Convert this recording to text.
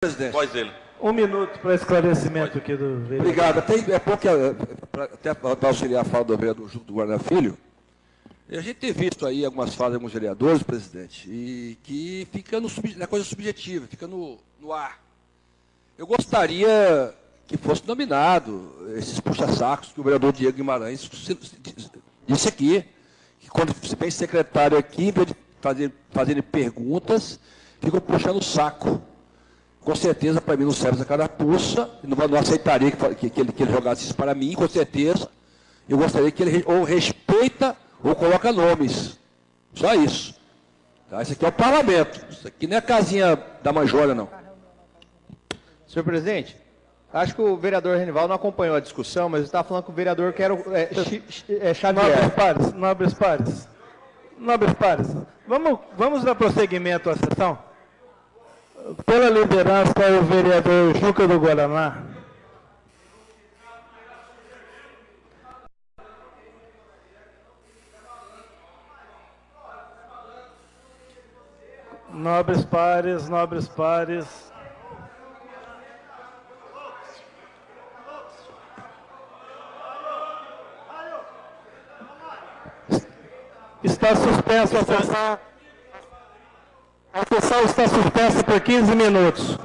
presidente. Dele. Um minuto para esclarecimento aqui do vereador. Obrigado. Até, é pouco, é, pra- até para auxiliar a fala do vereador Júlio do Guarda Filho, a gente tem visto aí algumas falas de alguns vereadores, presidente, e que fica no, na coisa subjetiva, fica no, no ar. Eu gostaria que fosse nominado esses puxa-sacos que o vereador Diego Guimarães se- se- disse aqui, que quando se vem secretário aqui, em vez de fazer, fazerem perguntas, ficam puxando o saco. Com certeza, para mim, não serve essa carapuça, não, não aceitaria que, que- que ele, que ele jogasse isso para mim, com certeza. Eu gostaria que ele ou respeita ou coloca nomes. Só isso. Tá? Isso aqui é o parlamento. Isso aqui não é a casinha da manjolha, não. Senhor presidente, acho que o vereador Renival não acompanhou a discussão, mas está falando que o vereador quer o- é, é, Nobres Xavier. pares, nobres pares. Nobres pares. Vamos, vamos dar prosseguimento à sessão? Pela liderança, o vereador Juca do Guaraná. Nobres pares, nobres pares. Está sessão. A sessão está suspensa por 15 minutos.